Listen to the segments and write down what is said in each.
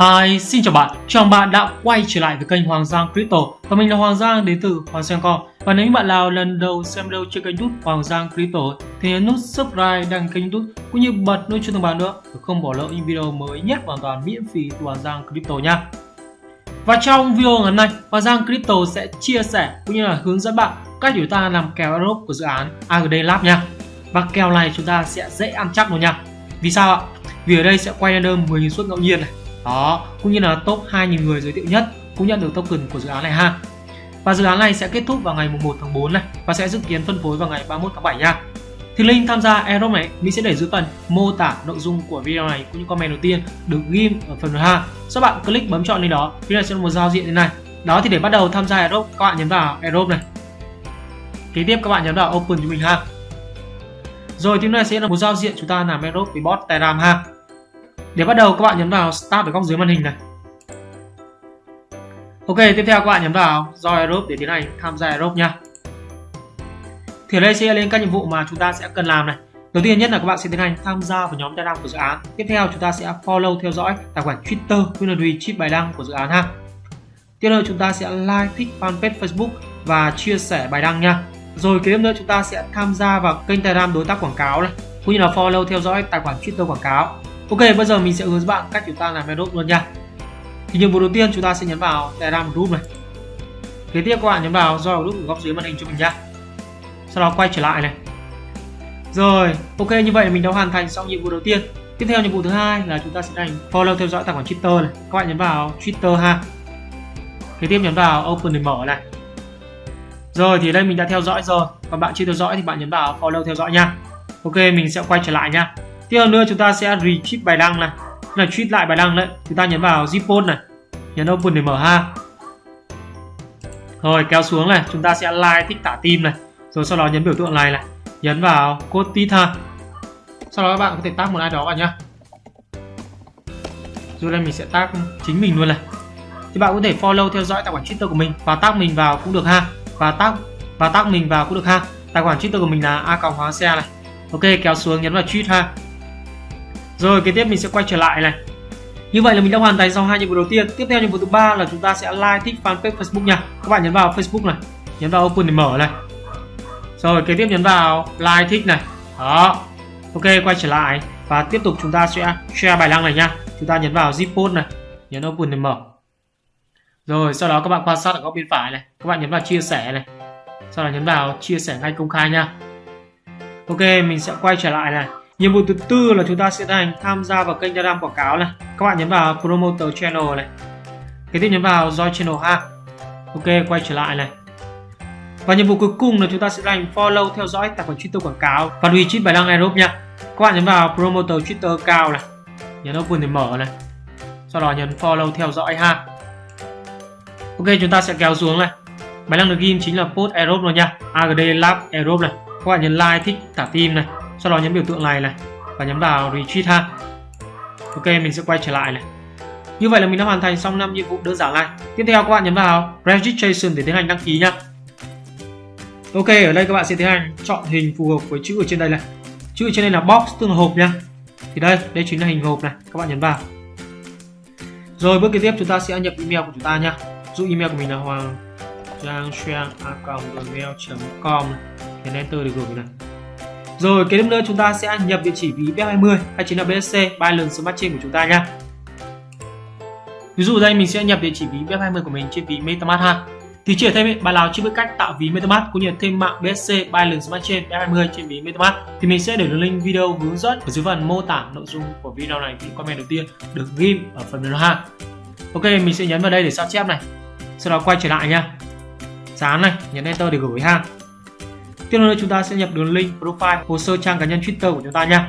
Hi, xin chào bạn, chào bạn đã quay trở lại với kênh Hoàng Giang Crypto. Và mình là Hoàng Giang đến từ Hoàng Giang Com. Và nếu bạn nào lần đầu xem video trên kênh youtube Hoàng Giang Crypto Thì nhấn nút subscribe đăng kênh youtube cũng như bật nút chuông thông báo nữa để không bỏ lỡ những video mới nhất hoàn toàn miễn phí từ Hoàng Giang Crypto nha. Và trong video ngày hôm nay, Hoàng Giang Crypto sẽ chia sẻ cũng như là hướng dẫn bạn cách chúng ta làm kèo Europe của dự án AGD Lab nha. Và kèo này chúng ta sẽ dễ ăn chắc luôn nha. Vì sao ạ? Vì ở đây sẽ quay random 10.000 suất ngẫu nhiên này đó, cũng như là top 2.000 người giới thiệu nhất cũng nhận được token của dự án này ha. Và dự án này sẽ kết thúc vào ngày 1 tháng 4 này và sẽ dự kiến phân phối vào ngày 31 tháng 7 nha. Thì link tham gia airdrop này mình sẽ để dưới phần mô tả nội dung của video này cũng như comment đầu tiên được ghim ở phần ha. Các bạn click bấm chọn lên đó thì là sẽ một giao diện như này. Đó, thì để bắt đầu tham gia airdrop các bạn nhấn vào airdrop này. Kế tiếp các bạn nhấn vào open cho mình ha. Rồi tiếp này sẽ là một giao diện chúng ta làm airdrop với bot telegram ha để bắt đầu các bạn nhấn vào Start ở góc dưới màn hình này. Ok, tiếp theo các bạn nhấn vào Join Aerobe để tiến hành tham gia Aerobe nha. Thì ở đây sẽ lên các nhiệm vụ mà chúng ta sẽ cần làm này. Đầu tiên nhất là các bạn sẽ tiến hành tham gia vào nhóm Telegram của dự án. Tiếp theo chúng ta sẽ follow theo dõi tài khoản Twitter cũng Chip bài đăng của dự án ha. Tiếp theo chúng ta sẽ like, thích fanpage Facebook và chia sẻ bài đăng nha. Rồi kế tiếp nữa chúng ta sẽ tham gia vào kênh Telegram đối tác quảng cáo này, cũng như là follow theo dõi tài khoản Twitter quảng cáo Ok, bây giờ mình sẽ hướng dẫn bạn cách chúng ta làm airdrop luôn nha. Thì nhiệm vụ đầu tiên chúng ta sẽ nhấn vào Telegram group này. Kế tiếp các bạn nhấn vào join group ở góc dưới màn hình cho mình nha. Sau đó quay trở lại này. Rồi, ok như vậy mình đã hoàn thành xong nhiệm vụ đầu tiên. Tiếp theo nhiệm vụ thứ hai là chúng ta sẽ hành follow theo dõi tài khoản Twitter này. Các bạn nhấn vào Twitter ha. Kế tiếp nhấn vào open để mở này. Rồi thì đây mình đã theo dõi rồi. Còn bạn chưa theo dõi thì bạn nhấn vào follow theo dõi nha. Ok, mình sẽ quay trở lại nha tiếp theo nữa chúng ta sẽ retweet bài đăng này. Là tweet lại bài đăng đấy. Chúng ta nhấn vào zip này. Nhấn open để mở ha. Rồi, kéo xuống này. Chúng ta sẽ like thích tả tim này. Rồi sau đó nhấn biểu tượng này này. Nhấn vào code tít ha. Sau đó các bạn có thể tag một ai đó vào nhá. Rồi đây mình sẽ tag chính mình luôn này. Thì bạn có thể follow theo dõi tài khoản twitter của mình và tag mình vào cũng được ha. Và tag và tag mình vào cũng được ha. Tài khoản twitter của mình là a còng hóa xe này. Ok, kéo xuống nhấn vào tweet ha rồi kế tiếp mình sẽ quay trở lại này. Như vậy là mình đã hoàn thành xong hai nhiệm vụ đầu tiên. Tiếp theo nhiệm vụ thứ ba là chúng ta sẽ like thích fanpage Facebook nha. Các bạn nhấn vào Facebook này, nhấn vào open để mở này. Rồi kế tiếp nhấn vào like thích này. Đó. Ok quay trở lại và tiếp tục chúng ta sẽ share bài đăng này nha. Chúng ta nhấn vào zip post này, nhấn open để mở. Rồi sau đó các bạn quan sát ở góc bên phải này, các bạn nhấn vào chia sẻ này. Sau đó nhấn vào chia sẻ ngay công khai nha. Ok, mình sẽ quay trở lại này nhiệm vụ thứ tư là chúng ta sẽ hành tham gia vào kênh Telegram quảng cáo này. Các bạn nhấn vào promoter channel này. Kế tiếp nhấn vào join channel ha. Ok, quay trở lại này. Và nhiệm vụ cuối cùng là chúng ta sẽ hành follow, theo dõi tài khoản Twitter quảng cáo. Và retweet bài đăng Aerobe nha. Các bạn nhấn vào promoter Twitter cao này. Nhấn open để mở này. Sau đó nhấn follow, theo dõi ha. Ok, chúng ta sẽ kéo xuống này. Bài đăng được ghim chính là post Aerobe rồi nha. AGD Lab Aerobe này. Các bạn nhấn like, thích thả tim này sau đó nhấn biểu tượng này này và nhấn vào retreat ha. Ok, mình sẽ quay trở lại này. Như vậy là mình đã hoàn thành xong 5 nhiệm vụ đơn giản này. Tiếp theo các bạn nhấn vào registration để tiến hành đăng ký nhá. Ok, ở đây các bạn sẽ tiến hành chọn hình phù hợp với chữ ở trên đây này. Chữ ở trên đây là box tức là hộp nhá. Thì đây đây chính là hình hộp này. Các bạn nhấn vào. Rồi, bước kế tiếp chúng ta sẽ nhập email của chúng ta nhá. Dụ email của mình là hoàng giang gmail.com nhấn enter để gửi này rồi kế tiếp nữa chúng ta sẽ nhập địa chỉ ví BF20 hay chính là BSC Binance Smart Chain của chúng ta nha. Ví dụ đây mình sẽ nhập địa chỉ ví BF20 của mình trên ví MetaMask ha. Thì chỉ thêm bạn nào chưa biết cách tạo ví MetaMask cũng như thêm mạng BSC Binance Smart Chain BF20 trên ví MetaMask thì mình sẽ để đường link video hướng dẫn ở dưới phần mô tả nội dung của video này thì comment đầu tiên được ghim ở phần mềm ha. Ok, mình sẽ nhấn vào đây để sao chép này. Sau đó quay trở lại nha. Dán này, nhấn enter để gửi ha. Tiếp theo chúng ta sẽ nhập đường link profile hồ sơ trang cá nhân Twitter của chúng ta nha.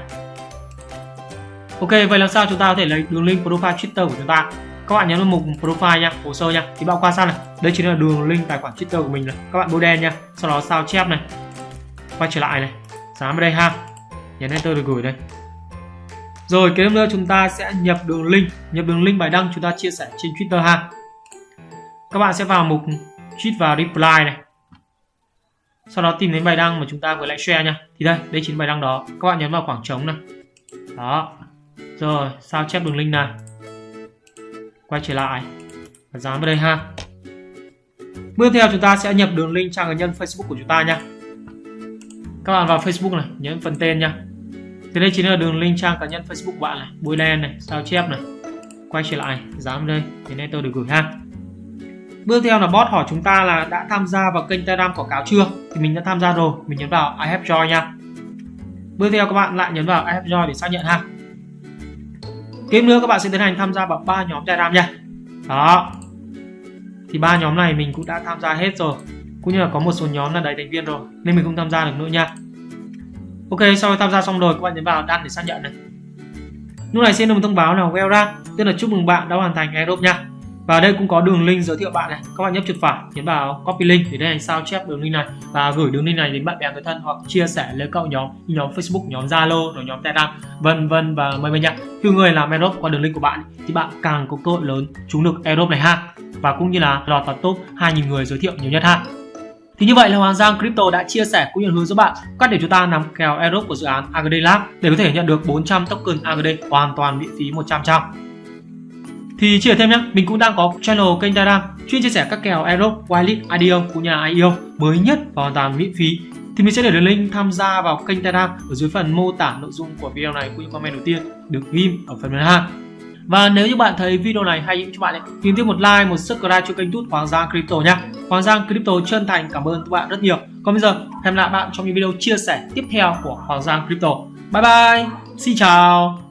Ok, vậy làm sao chúng ta có thể lấy đường link profile Twitter của chúng ta? Các bạn nhấn vào mục profile nha, hồ sơ nha. Thì bạn quan sát này, đây chính là đường link tài khoản Twitter của mình này. Các bạn bôi đen nha. Sau đó sao chép này. Quay trở lại này. Dán vào đây ha. Nhấn enter được gửi đây. Rồi kế tiếp nữa chúng ta sẽ nhập đường link, nhập đường link bài đăng chúng ta chia sẻ trên Twitter ha. Các bạn sẽ vào mục tweet và reply này sau đó tìm đến bài đăng mà chúng ta vừa lại share nha. Thì đây đây chính bài đăng đó. Các bạn nhấn vào khoảng trống này. Đó. Rồi, sao chép đường link này? Quay trở lại. Và dán vào đây ha. Bước theo chúng ta sẽ nhập đường link trang cá nhân Facebook của chúng ta nha. Các bạn vào Facebook này, nhấn phần tên nha. Thì đây chính là đường link trang cá nhân Facebook của bạn này. Bôi đen này, sao chép này. Quay trở lại, dán vào đây, thì nên tôi được gửi ha. Bước theo là bot hỏi chúng ta là đã tham gia vào kênh Telegram quảng cáo chưa? Thì mình đã tham gia rồi, mình nhấn vào I have joined nha. Bước theo các bạn lại nhấn vào I have joined để xác nhận ha. Tiếp nữa các bạn sẽ tiến hành tham gia vào ba nhóm Telegram nha. Đó. Thì ba nhóm này mình cũng đã tham gia hết rồi. Cũng như là có một số nhóm là đầy thành viên rồi nên mình không tham gia được nữa nha. Ok, sau khi tham gia xong rồi các bạn nhấn vào đăng để xác nhận này. Lúc này sẽ được một thông báo là well done, tức là chúc mừng bạn đã hoàn thành airdrop nha. Và đây cũng có đường link giới thiệu bạn này. Các bạn nhấp chuột phải, nhấn vào copy link để đây sao chép đường link này và gửi đường link này đến bạn bè người thân hoặc chia sẻ lên các nhóm nhóm Facebook, nhóm Zalo, rồi nhóm Telegram, vân vân và mời mời nhé. Khi người làm airdrop qua đường link của bạn thì bạn càng có cơ hội lớn trúng được airdrop này ha. Và cũng như là lọt vào top 2.000 người giới thiệu nhiều nhất ha. Thì như vậy là Hoàng Giang Crypto đã chia sẻ cũng như hướng dẫn bạn cách để chúng ta nắm kèo Aerobe của dự án AGD Lab để có thể nhận được 400 token AGD hoàn toàn miễn phí 100%. Thì chia sẻ thêm nhé, mình cũng đang có channel kênh Telegram chuyên chia sẻ các kèo Euro, Wild, IDO cũng như IEO mới nhất và hoàn toàn miễn phí. Thì mình sẽ để đường link tham gia vào kênh Telegram ở dưới phần mô tả nội dung của video này cũng như comment đầu tiên được ghim ở phần bên ha. Và nếu như bạn thấy video này hay cho bạn ấy, thì tiếp một like, một subscribe cho kênh tút Hoàng Giang Crypto nhé. Hoàng Giang Crypto chân thành cảm ơn các bạn rất nhiều. Còn bây giờ, hẹn lại bạn trong những video chia sẻ tiếp theo của Hoàng Giang Crypto. Bye bye, xin chào.